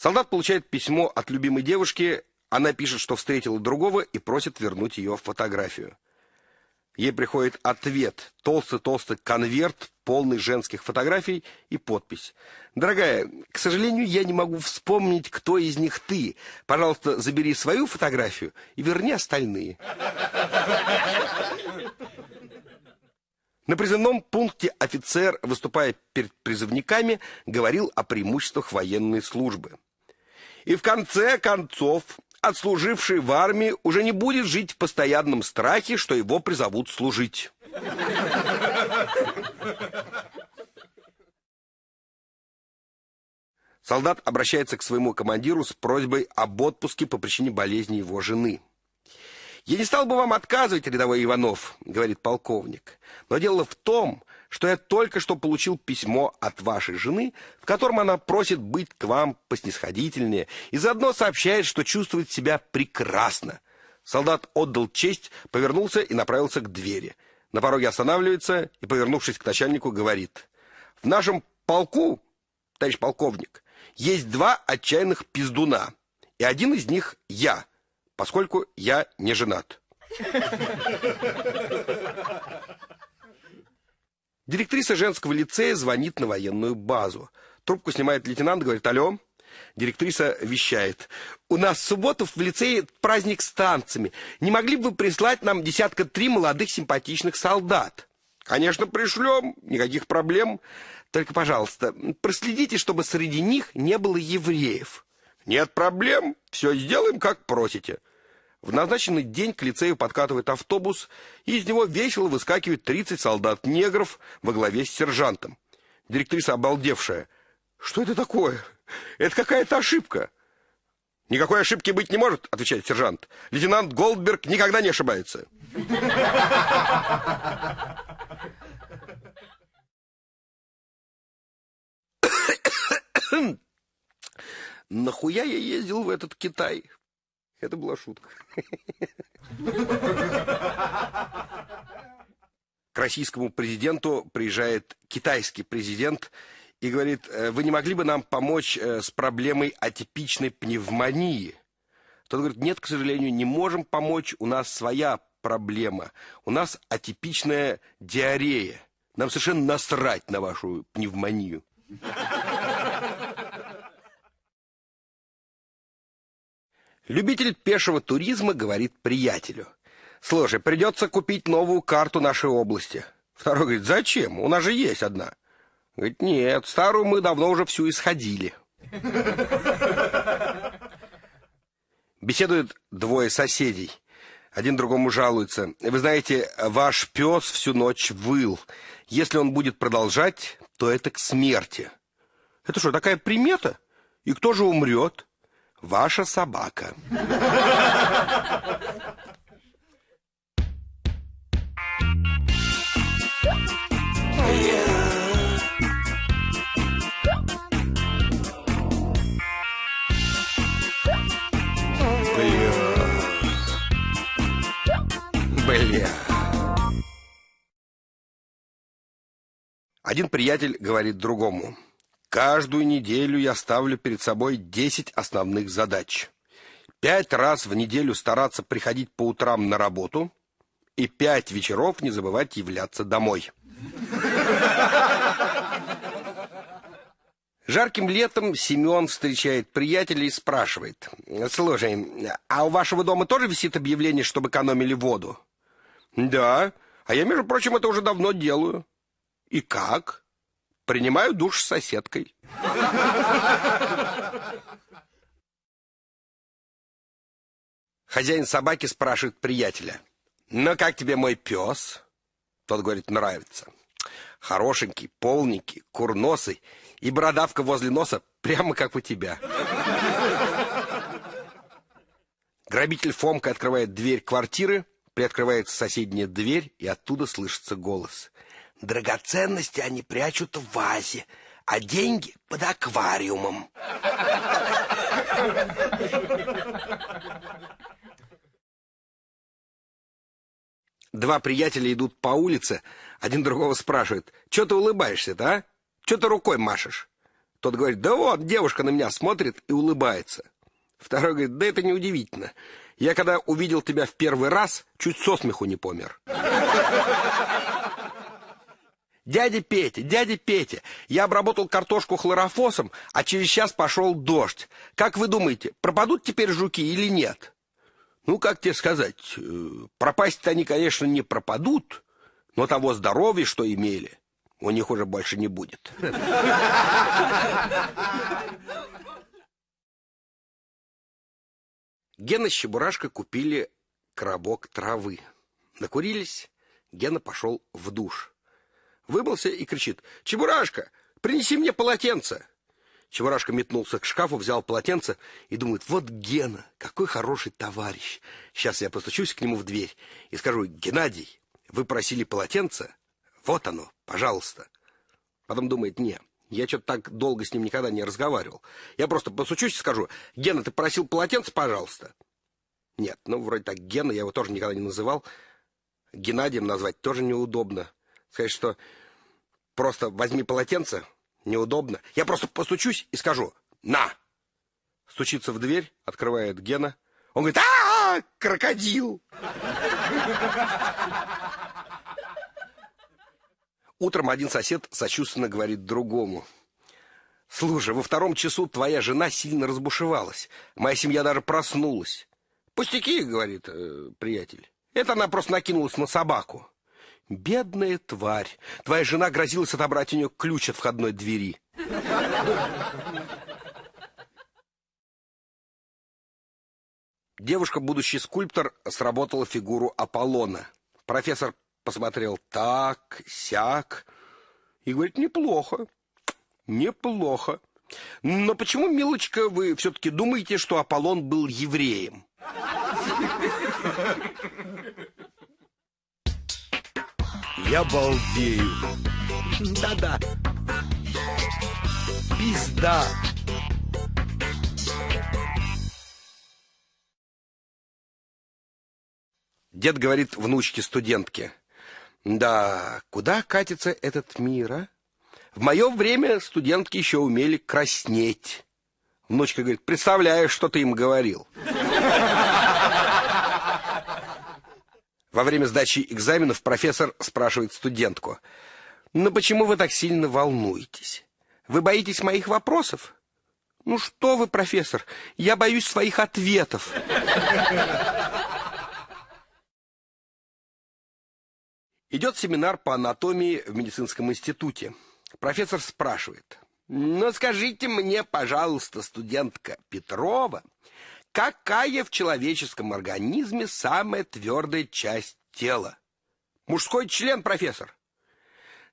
Солдат получает письмо от любимой девушки, она пишет, что встретила другого и просит вернуть ее фотографию. Ей приходит ответ, толстый-толстый конверт, полный женских фотографий и подпись. «Дорогая, к сожалению, я не могу вспомнить, кто из них ты. Пожалуйста, забери свою фотографию и верни остальные». На призывном пункте офицер, выступая перед призывниками, говорил о преимуществах военной службы. И в конце концов отслуживший в армии уже не будет жить в постоянном страхе, что его призовут служить. Солдат обращается к своему командиру с просьбой об отпуске по причине болезни его жены. «Я не стал бы вам отказывать, рядовой Иванов», — говорит полковник. «Но дело в том, что я только что получил письмо от вашей жены, в котором она просит быть к вам поснисходительнее и заодно сообщает, что чувствует себя прекрасно». Солдат отдал честь, повернулся и направился к двери. На пороге останавливается и, повернувшись к начальнику, говорит. «В нашем полку, товарищ полковник, есть два отчаянных пиздуна, и один из них я» поскольку я не женат. Директриса женского лицея звонит на военную базу. Трубку снимает лейтенант, говорит «Алло». Директриса вещает. «У нас в субботу в лицее праздник с танцами. Не могли бы прислать нам десятка три молодых симпатичных солдат?» «Конечно, пришлем. Никаких проблем. Только, пожалуйста, проследите, чтобы среди них не было евреев». «Нет проблем. Все сделаем, как просите». В назначенный день к лицею подкатывает автобус, и из него весело выскакивает 30 солдат-негров во главе с сержантом. Директриса обалдевшая. «Что это такое? Это какая-то ошибка!» «Никакой ошибки быть не может», — отвечает сержант. «Лейтенант Голдберг никогда не ошибается». Нахуя я ездил в этот Китай? Это была шутка. К российскому президенту приезжает китайский президент и говорит, «Э, вы не могли бы нам помочь э, с проблемой атипичной пневмонии? Тот говорит, нет, к сожалению, не можем помочь, у нас своя проблема. У нас атипичная диарея. Нам совершенно насрать на вашу пневмонию. Любитель пешего туризма говорит приятелю. «Слушай, придется купить новую карту нашей области». Второй говорит, «Зачем? У нас же есть одна». Говорит, «Нет, старую мы давно уже всю исходили». Беседуют двое соседей. Один другому жалуется. Вы знаете, ваш пес всю ночь выл. Если он будет продолжать, то это к смерти. Это что, такая примета? И кто же умрет? Ваша собака. Бля. Один приятель говорит другому. Каждую неделю я ставлю перед собой 10 основных задач. Пять раз в неделю стараться приходить по утрам на работу и пять вечеров не забывать являться домой. Жарким летом Семен встречает приятеля и спрашивает. «Слушай, а у вашего дома тоже висит объявление, чтобы экономили воду?» «Да, а я, между прочим, это уже давно делаю». «И как?» Принимаю душ с соседкой. Хозяин собаки спрашивает приятеля. «Ну, как тебе мой пес?» Тот говорит, нравится. Хорошенький, полненький, курносый и бородавка возле носа прямо как у тебя. Грабитель Фомка открывает дверь квартиры, приоткрывается соседняя дверь, и оттуда слышится голос. Драгоценности они прячут в вазе, а деньги под аквариумом. Два приятеля идут по улице, один другого спрашивает, что ты улыбаешься-то, а? Что ты рукой машешь? Тот говорит, да вот, девушка на меня смотрит и улыбается. Второй говорит, да это неудивительно. Я когда увидел тебя в первый раз, чуть со смеху не помер. Дядя Петя, дядя Петя, я обработал картошку хлорофосом, а через час пошел дождь. Как вы думаете, пропадут теперь жуки или нет? Ну, как тебе сказать, э, пропасть-то они, конечно, не пропадут, но того здоровья, что имели, у них уже больше не будет. Гена с Чебурашкой купили коробок травы. Накурились, Гена пошел в душ. Вымылся и кричит, «Чебурашка, принеси мне полотенце!» Чебурашка метнулся к шкафу, взял полотенце и думает, вот Гена, какой хороший товарищ. Сейчас я постучусь к нему в дверь и скажу, Геннадий, вы просили полотенце? Вот оно, пожалуйста. Потом думает, не, я что-то так долго с ним никогда не разговаривал. Я просто постучусь и скажу, Гена, ты просил полотенце, пожалуйста? Нет, ну, вроде так, Гена, я его тоже никогда не называл. Геннадием назвать тоже неудобно. Сказать, что просто возьми полотенце, неудобно. Я просто постучусь и скажу «На!». Стучится в дверь, открывает Гена. Он говорит а, -а, -а крокодил! Утром один сосед сочувственно говорит другому. «Слушай, во втором часу твоя жена сильно разбушевалась. Моя семья даже проснулась». «Пустяки», — говорит э, приятель. «Это она просто накинулась на собаку». «Бедная тварь! Твоя жена грозилась отобрать у нее ключ от входной двери». Девушка, будущий скульптор, сработала фигуру Аполлона. Профессор посмотрел так, сяк, и говорит, неплохо, неплохо. Но почему, милочка, вы все-таки думаете, что Аполлон был евреем? Я балдею. Да-да. Пизда. Дед говорит внучке-студентке. Да, куда катится этот мир, а? В мое время студентки еще умели краснеть. Внучка говорит, представляешь, что ты им говорил. Во время сдачи экзаменов профессор спрашивает студентку. Ну почему вы так сильно волнуетесь? Вы боитесь моих вопросов? Ну что вы, профессор, я боюсь своих ответов. Идет семинар по анатомии в медицинском институте. Профессор спрашивает. Ну, скажите мне, пожалуйста, студентка Петрова, какая в человеческом организме самая твердая часть тела? Мужской член, профессор.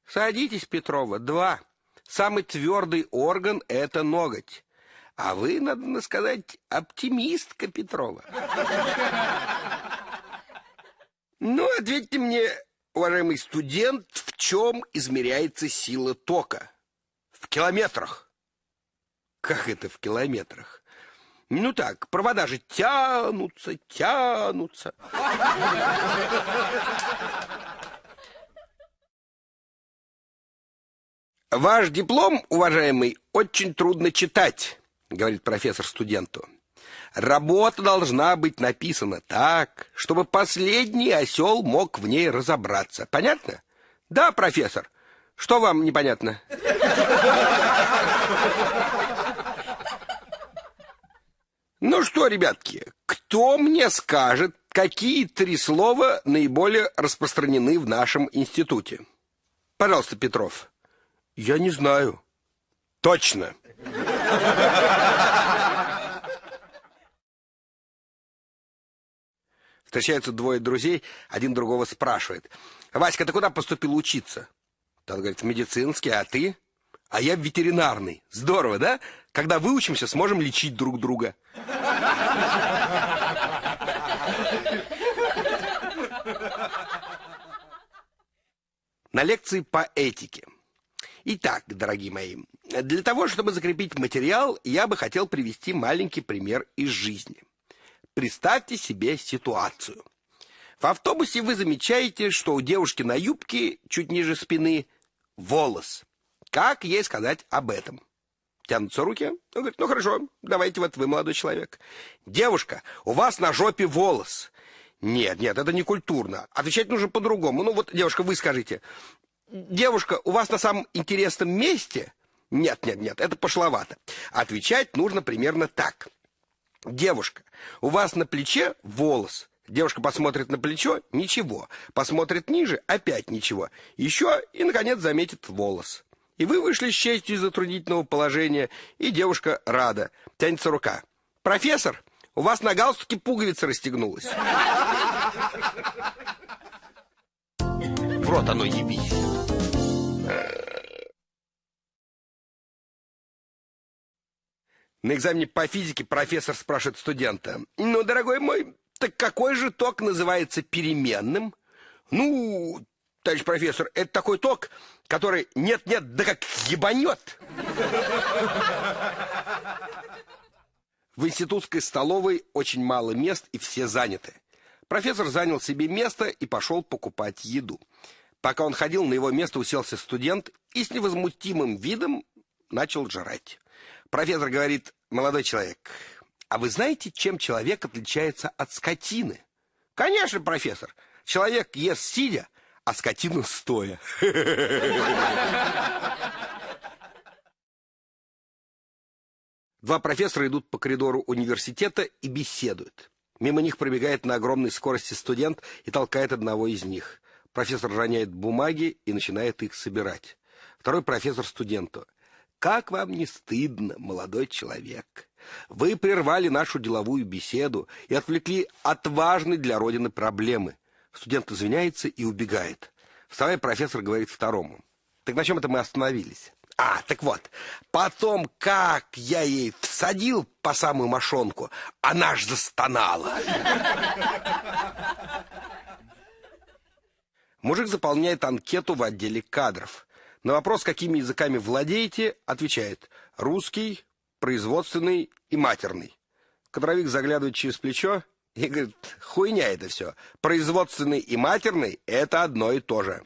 Садитесь, Петрова, два. Самый твердый орган — это ноготь. А вы, надо сказать, оптимистка, Петрова. Ну, ответьте мне, уважаемый студент, в чем измеряется сила тока? В километрах. Как это в километрах? Ну так, провода же тянутся, тянутся. Ваш диплом, уважаемый, очень трудно читать, говорит профессор студенту. Работа должна быть написана так, чтобы последний осел мог в ней разобраться. Понятно? Да, профессор. Что вам непонятно? Ну что, ребятки, кто мне скажет, какие три слова наиболее распространены в нашем институте? Пожалуйста, Петров. Я не знаю. Точно. Встречаются двое друзей, один другого спрашивает. «Васька, ты куда поступил учиться?» Тот говорит, в медицинский, а ты? А я ветеринарный. Здорово, да? Когда выучимся, сможем лечить друг друга. На лекции по этике. Итак, дорогие мои, для того, чтобы закрепить материал, я бы хотел привести маленький пример из жизни. Представьте себе ситуацию. В автобусе вы замечаете, что у девушки на юбке чуть ниже спины волос. Как ей сказать об этом? Тянутся руки. Он говорит, ну хорошо, давайте вот вы, молодой человек. Девушка, у вас на жопе волос. Нет, нет, это не культурно. Отвечать нужно по-другому. Ну вот, девушка, вы скажите. Девушка, у вас на самом интересном месте? Нет, нет, нет, это пошловато. Отвечать нужно примерно так. Девушка, у вас на плече волос. Девушка посмотрит на плечо – ничего. Посмотрит ниже – опять ничего. Еще и, наконец, заметит волос. И вы вышли с честью из затруднительного положения, и девушка рада. Тянется рука. «Профессор, у вас на галстуке пуговица расстегнулась». В рот оно ебись. На экзамене по физике профессор спрашивает студента. «Ну, дорогой мой, так какой же ток называется переменным? Ну, товарищ профессор, это такой ток, который нет-нет, да как ебанет. В институтской столовой очень мало мест и все заняты. Профессор занял себе место и пошел покупать еду. Пока он ходил, на его место уселся студент и с невозмутимым видом начал жрать. Профессор говорит, молодой человек, а вы знаете, чем человек отличается от скотины? Конечно, профессор. Человек ест сидя, а скотина стоя. Два профессора идут по коридору университета и беседуют. Мимо них пробегает на огромной скорости студент и толкает одного из них. Профессор роняет бумаги и начинает их собирать. Второй профессор студенту. «Как вам не стыдно, молодой человек? Вы прервали нашу деловую беседу и отвлекли от важной для Родины проблемы. Студент извиняется и убегает. Вставая, профессор говорит второму. Так на чем это мы остановились? А, так вот, потом, как я ей всадил по самую мошонку, она ж застонала. Мужик заполняет анкету в отделе кадров. На вопрос, какими языками владеете, отвечает русский, производственный и матерный. Кадровик заглядывает через плечо и говорит, хуйня это все. Производственный и матерный – это одно и то же.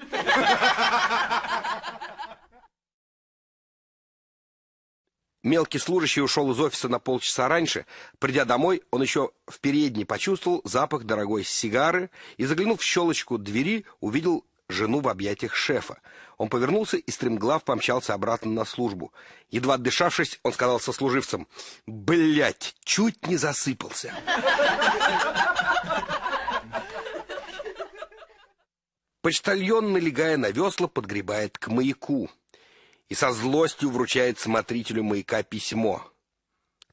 Мелкий служащий ушел из офиса на полчаса раньше. Придя домой, он еще в передней почувствовал запах дорогой сигары и, заглянув в щелочку двери, увидел жену в объятиях шефа. Он повернулся и стремглав помчался обратно на службу. Едва отдышавшись, он сказал сослуживцам, «Блядь, чуть не засыпался». Почтальон, налегая на весла, подгребает к маяку и со злостью вручает смотрителю маяка письмо.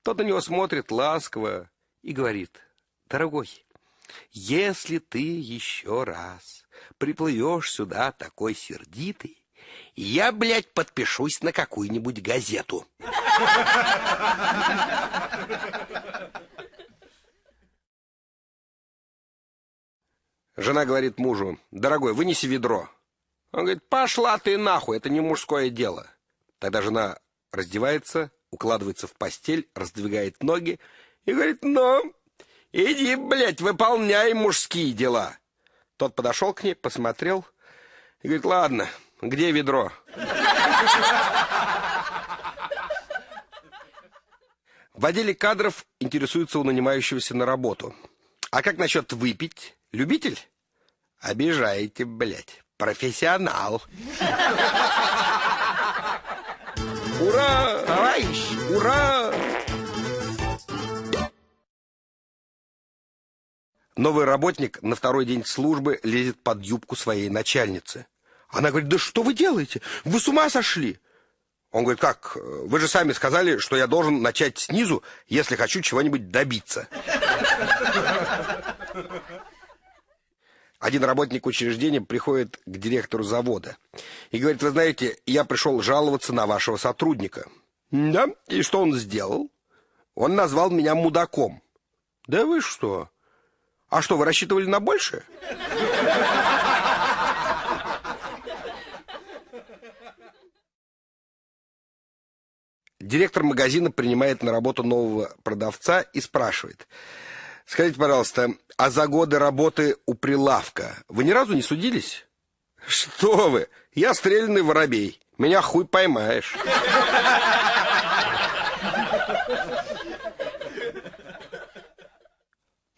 Тот на него смотрит ласково и говорит, «Дорогой, если ты еще раз приплывешь сюда такой сердитый, я, блядь, подпишусь на какую-нибудь газету. Жена говорит мужу, дорогой, вынеси ведро. Он говорит, пошла ты нахуй, это не мужское дело. Тогда жена раздевается, укладывается в постель, раздвигает ноги и говорит, ну, иди, блядь, выполняй мужские дела. Тот подошел к ней, посмотрел и говорит, ладно, где ведро? В отделе кадров интересуются у нанимающегося на работу. А как насчет выпить? Любитель? Обижаете, блядь. Профессионал. Ура! Товарищ! Ура! Новый работник на второй день службы лезет под юбку своей начальницы. Она говорит, да что вы делаете? Вы с ума сошли? Он говорит, как? Вы же сами сказали, что я должен начать снизу, если хочу чего-нибудь добиться. Один работник учреждения приходит к директору завода и говорит, вы знаете, я пришел жаловаться на вашего сотрудника. Да? И что он сделал? Он назвал меня мудаком. Да вы что? А что, вы рассчитывали на большее? Директор магазина принимает на работу нового продавца и спрашивает. Скажите, пожалуйста, а за годы работы у прилавка вы ни разу не судились? Что вы? Я стрельный воробей. Меня хуй поймаешь.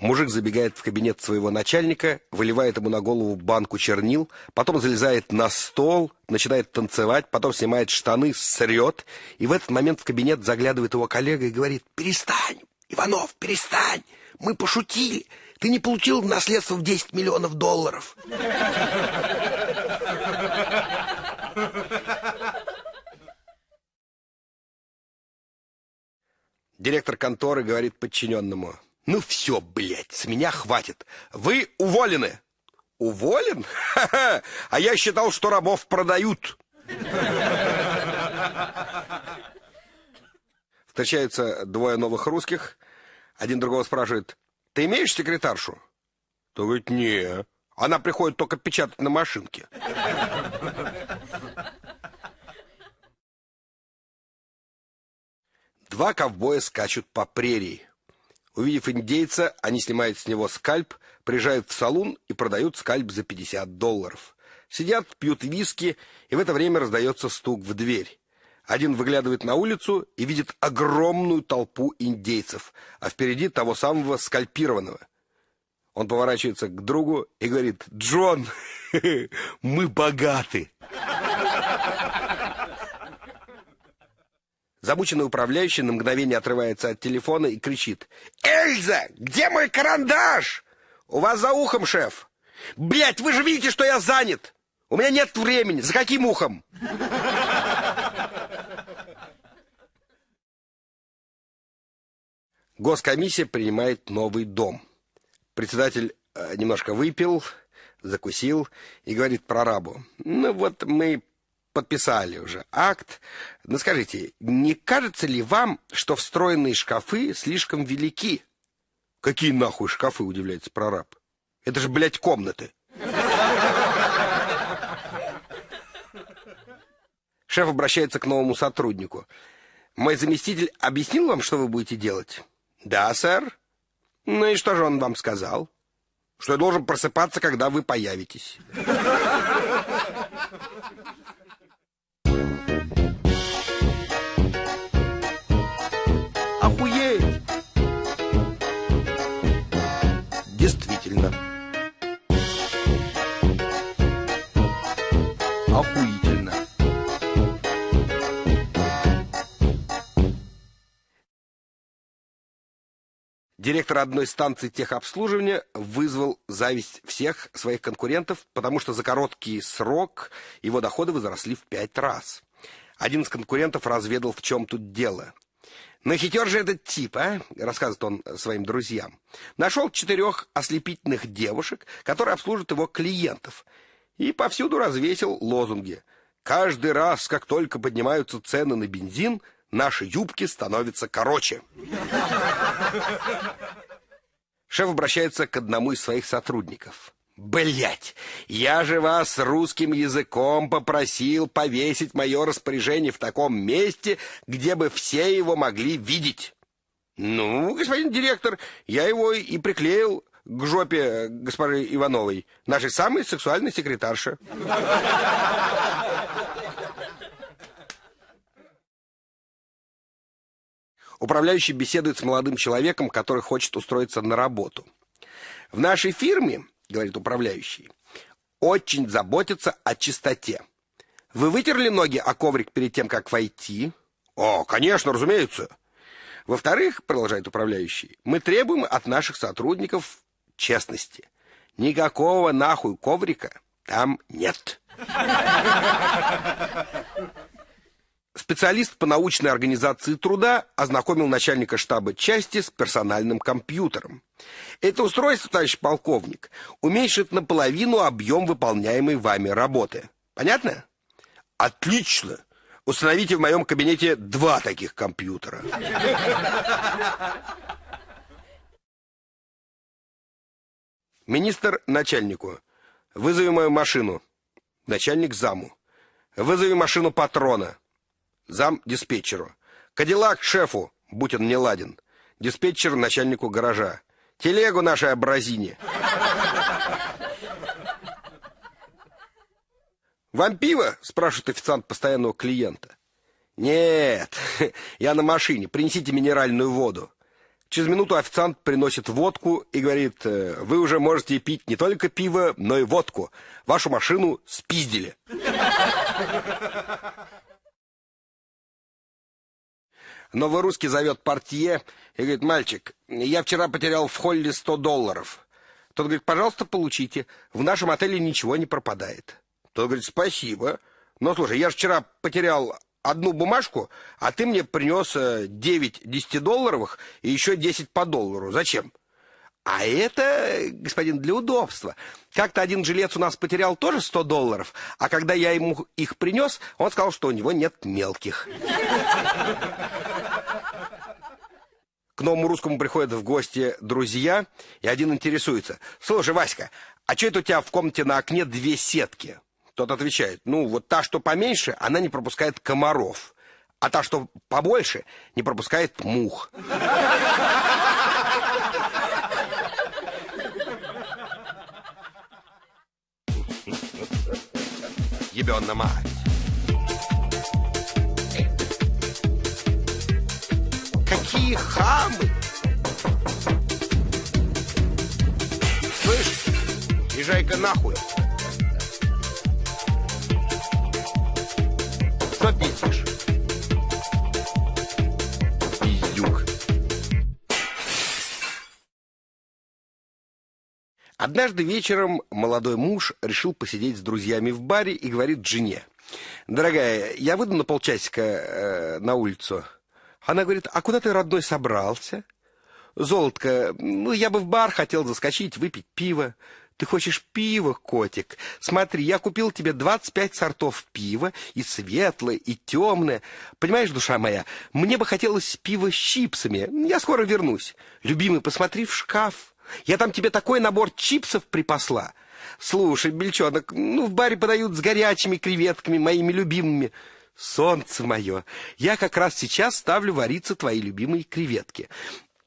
Мужик забегает в кабинет своего начальника, выливает ему на голову банку чернил, потом залезает на стол, начинает танцевать, потом снимает штаны, срет, и в этот момент в кабинет заглядывает его коллега и говорит «Перестань, Иванов, перестань, мы пошутили, ты не получил наследство в 10 миллионов долларов». Директор конторы говорит подчиненному – ну все, блядь, с меня хватит. Вы уволены. Уволен? Ха-ха! А я считал, что рабов продают. Встречаются двое новых русских. Один другого спрашивает, ты имеешь секретаршу? То говорит, не. Она приходит только печатать на машинке. Два ковбоя скачут по прерии. Увидев индейца, они снимают с него скальп, приезжают в салун и продают скальп за 50 долларов. Сидят, пьют виски, и в это время раздается стук в дверь. Один выглядывает на улицу и видит огромную толпу индейцев, а впереди того самого скальпированного. Он поворачивается к другу и говорит, «Джон, мы богаты!» Замученный управляющий на мгновение отрывается от телефона и кричит. «Эльза, где мой карандаш?» «У вас за ухом, шеф!» «Блядь, вы же видите, что я занят! У меня нет времени! За каким ухом?» Госкомиссия принимает новый дом. Председатель э, немножко выпил, закусил и говорит прорабу. «Ну вот мы подписали уже акт. Но скажите, не кажется ли вам, что встроенные шкафы слишком велики? Какие нахуй шкафы, удивляется прораб. Это же, блядь, комнаты. Шеф обращается к новому сотруднику. Мой заместитель объяснил вам, что вы будете делать? Да, сэр. Ну и что же он вам сказал? Что я должен просыпаться, когда вы появитесь. Охуительно. Директор одной станции техобслуживания вызвал зависть всех своих конкурентов, потому что за короткий срок его доходы возросли в пять раз. Один из конкурентов разведал, в чем тут дело. Но хитер же этот тип, а, рассказывает он своим друзьям. Нашел четырех ослепительных девушек, которые обслужат его клиентов, и повсюду развесил лозунги. Каждый раз, как только поднимаются цены на бензин, наши юбки становятся короче. Шеф обращается к одному из своих сотрудников. Блять, я же вас русским языком попросил повесить мое распоряжение в таком месте, где бы все его могли видеть. Ну, господин директор, я его и приклеил к жопе госпожи Ивановой, нашей самой сексуальной секретарши. Управляющий беседует с молодым человеком, который хочет устроиться на работу. В нашей фирме говорит управляющий, очень заботится о чистоте. Вы вытерли ноги о коврик перед тем, как войти? О, конечно, разумеется. Во-вторых, продолжает управляющий, мы требуем от наших сотрудников честности. Никакого нахуй коврика там нет. Специалист по научной организации труда ознакомил начальника штаба части с персональным компьютером. Это устройство, товарищ полковник, уменьшит наполовину объем выполняемой вами работы. Понятно? Отлично. Установите в моем кабинете два таких компьютера. Министр начальнику. Вызови мою машину. Начальник заму. Вызови машину патрона зам диспетчеру. Кадиллак шефу, будь он не ладен. Диспетчер начальнику гаража. Телегу нашей абразине. «Вам пиво?» – спрашивает официант постоянного клиента. Нет, я на машине. Принесите минеральную воду. Через минуту официант приносит водку и говорит, «Э, вы уже можете пить не только пиво, но и водку. Вашу машину спиздили. Новый русский зовет портье и говорит, мальчик, я вчера потерял в холле 100 долларов. Тот говорит, пожалуйста, получите. В нашем отеле ничего не пропадает. Тот говорит, спасибо. Но слушай, я же вчера потерял одну бумажку, а ты мне принес 9 10-долларовых и еще 10 по доллару. Зачем? А это, господин, для удобства. Как-то один жилец у нас потерял тоже 100 долларов, а когда я ему их принес, он сказал, что у него нет мелких. К новому русскому приходят в гости друзья, и один интересуется. «Слушай, Васька, а что это у тебя в комнате на окне две сетки?» Тот отвечает, ну, вот та, что поменьше, она не пропускает комаров, а та, что побольше, не пропускает мух. Ебёна мать. Какие хамы! Слышь, езжай-ка нахуй. Что пиздишь? Пиздюк. Однажды вечером молодой муж решил посидеть с друзьями в баре и говорит жене. «Дорогая, я выйду на полчасика э, на улицу». Она говорит, «А куда ты, родной, собрался?» «Золотко, ну, я бы в бар хотел заскочить, выпить пиво». Ты хочешь пива, котик? Смотри, я купил тебе 25 сортов пива, и светлое, и темное. Понимаешь, душа моя, мне бы хотелось пива с чипсами. Я скоро вернусь. Любимый, посмотри в шкаф. Я там тебе такой набор чипсов припасла. Слушай, бельчонок, ну, в баре подают с горячими креветками, моими любимыми. Солнце мое, я как раз сейчас ставлю вариться твои любимые креветки.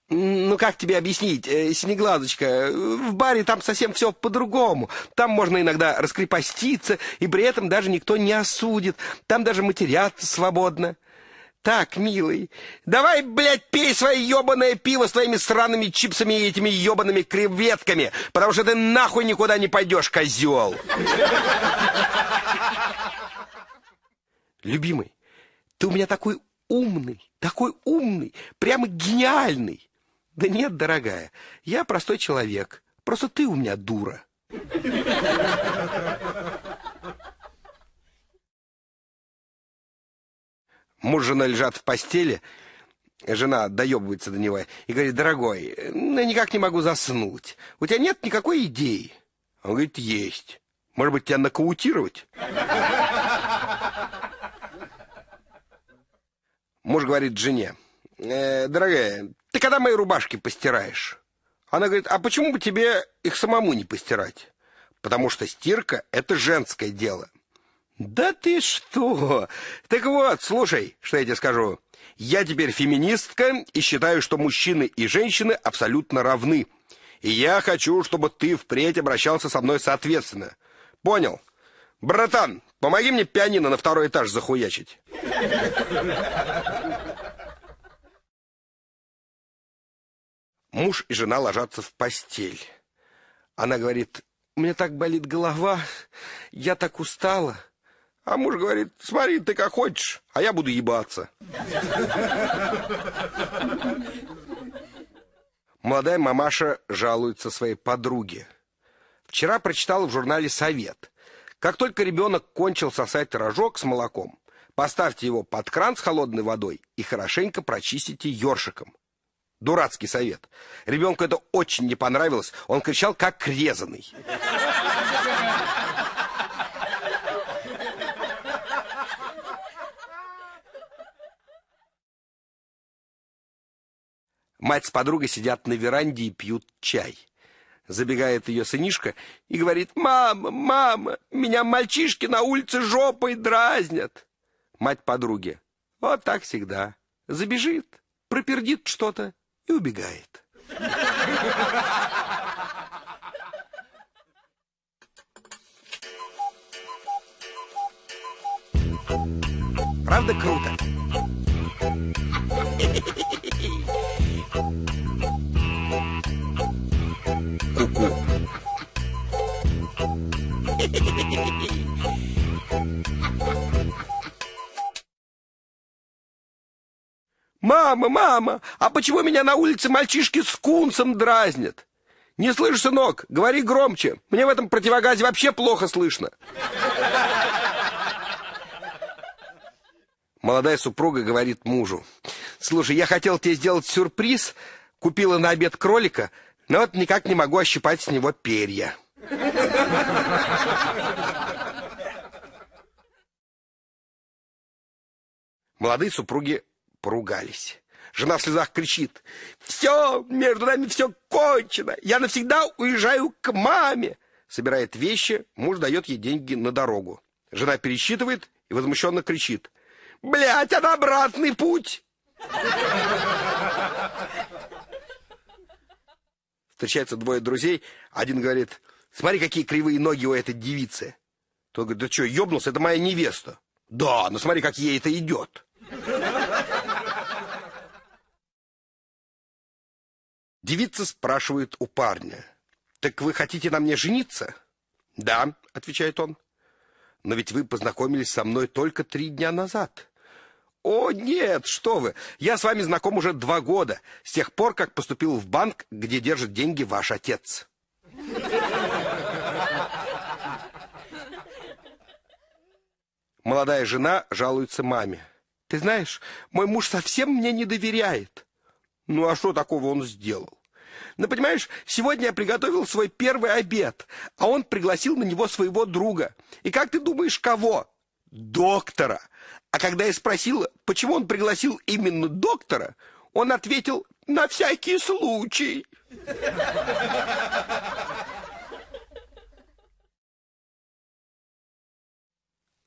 Ну, как тебе объяснить, э, Синеглазочка, в баре там совсем все по-другому. Там можно иногда раскрепоститься, и при этом даже никто не осудит. Там даже матеряться свободно. Так, милый, давай, блядь, пей свое ебаное пиво с твоими сраными чипсами и этими ебаными креветками, потому что ты нахуй никуда не пойдешь, козел. Любимый, ты у меня такой умный, такой умный, прямо гениальный. Да нет, дорогая, я простой человек. Просто ты у меня дура. Муж с женой лежат в постели. Жена доебывается до него и говорит, дорогой, ну, я никак не могу заснуть. У тебя нет никакой идеи? Он говорит, есть. Может быть, тебя нокаутировать? Муж говорит жене, э, дорогая, ты когда мои рубашки постираешь? Она говорит, а почему бы тебе их самому не постирать? Потому что стирка — это женское дело. Да ты что? Так вот, слушай, что я тебе скажу. Я теперь феминистка и считаю, что мужчины и женщины абсолютно равны. И я хочу, чтобы ты впредь обращался со мной соответственно. Понял? Братан, помоги мне пианино на второй этаж захуячить. Муж и жена ложатся в постель. Она говорит, у меня так болит голова, я так устала. А муж говорит, смотри, ты как хочешь, а я буду ебаться. Молодая мамаша жалуется своей подруге. Вчера прочитала в журнале «Совет». Как только ребенок кончил сосать рожок с молоком, поставьте его под кран с холодной водой и хорошенько прочистите ёршиком. Дурацкий совет. Ребенку это очень не понравилось. Он кричал, как резанный. Мать с подругой сидят на веранде и пьют чай. Забегает ее сынишка и говорит, «Мама, мама, меня мальчишки на улице жопой дразнят». Мать подруги, вот так всегда. Забежит, пропердит что-то и убегает. Правда круто? Ку-ку. Мама, мама, а почему меня на улице мальчишки с кунцем дразнят? Не слышишь, сынок? Говори громче. Мне в этом противогазе вообще плохо слышно. Молодая супруга говорит мужу. Слушай, я хотел тебе сделать сюрприз. Купила на обед кролика, но вот никак не могу ощипать с него перья. Молодые супруги поругались. Жена в слезах кричит. «Все, между нами все кончено. Я навсегда уезжаю к маме». Собирает вещи, муж дает ей деньги на дорогу. Жена пересчитывает и возмущенно кричит. «Блядь, а обратный путь!» Встречаются двое друзей. Один говорит, смотри, какие кривые ноги у этой девицы. Тот говорит, да что, ёбнулся, это моя невеста. Да, но смотри, как ей это идет. Девица спрашивает у парня. «Так вы хотите на мне жениться?» «Да», — отвечает он. «Но ведь вы познакомились со мной только три дня назад». «О, нет, что вы! Я с вами знаком уже два года, с тех пор, как поступил в банк, где держит деньги ваш отец». Молодая жена жалуется маме. «Ты знаешь, мой муж совсем мне не доверяет». Ну а что такого он сделал? Ну, понимаешь, сегодня я приготовил свой первый обед, а он пригласил на него своего друга. И как ты думаешь, кого? Доктора. А когда я спросила, почему он пригласил именно доктора, он ответил «на всякий случай».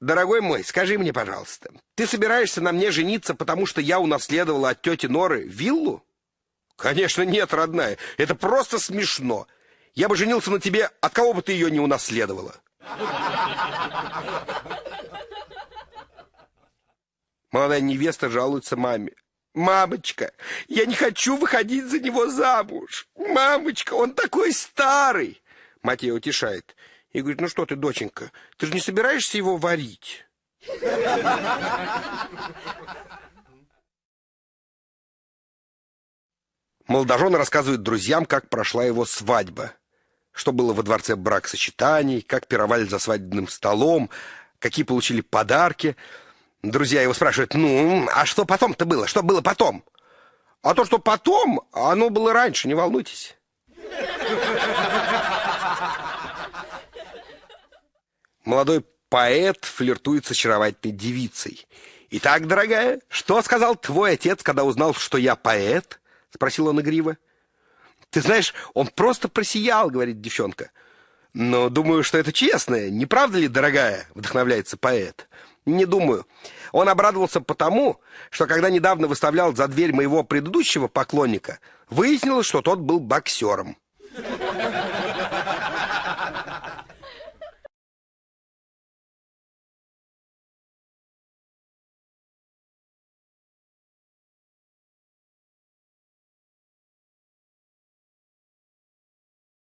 Дорогой мой, скажи мне, пожалуйста, ты собираешься на мне жениться, потому что я унаследовала от тети Норы виллу? Конечно, нет, родная. Это просто смешно. Я бы женился на тебе, от кого бы ты ее не унаследовала. Молодая невеста жалуется маме. «Мамочка, я не хочу выходить за него замуж. Мамочка, он такой старый!» Мать ее утешает и говорит, «Ну что ты, доченька, ты же не собираешься его варить?» Молодожен рассказывает друзьям, как прошла его свадьба. Что было во дворце бракосочетаний, как пировали за свадебным столом, какие получили подарки. Друзья его спрашивают, ну, а что потом-то было? Что было потом? А то, что потом, оно было раньше, не волнуйтесь. Молодой поэт флиртует с очаровательной девицей. «Итак, дорогая, что сказал твой отец, когда узнал, что я поэт?» — спросил он игриво. «Ты знаешь, он просто просиял», — говорит девчонка. «Но думаю, что это честно. Не правда ли, дорогая?» — вдохновляется поэт. «Не думаю. Он обрадовался потому, что когда недавно выставлял за дверь моего предыдущего поклонника, выяснилось, что тот был боксером».